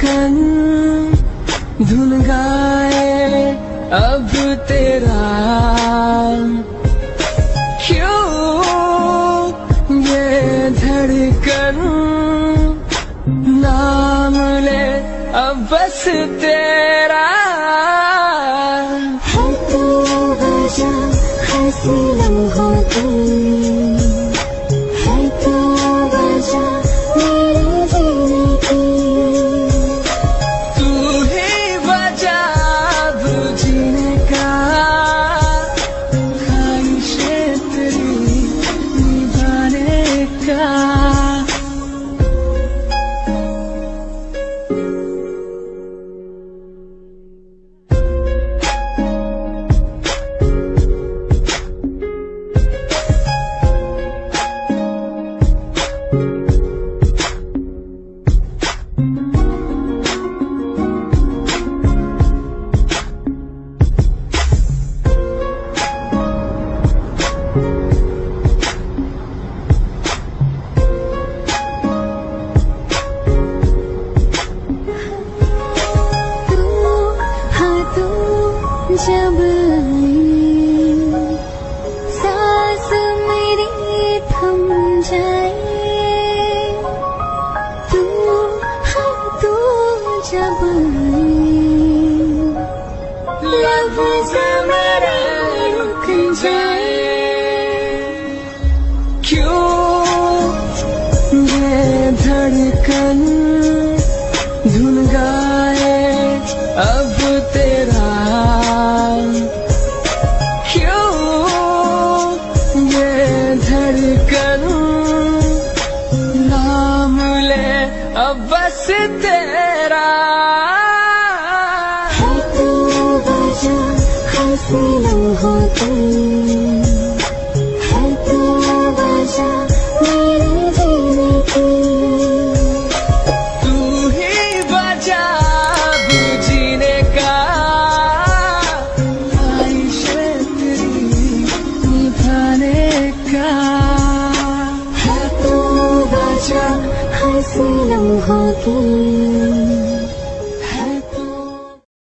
धड़कन धुन गाए अब तेरा क्यों ये धड़कन नाम ले? अब बस तेरा है तू वजह हँसी लम्हों की 前 बस तेरा। है तू वजह हँसी xin lòng họ kinh.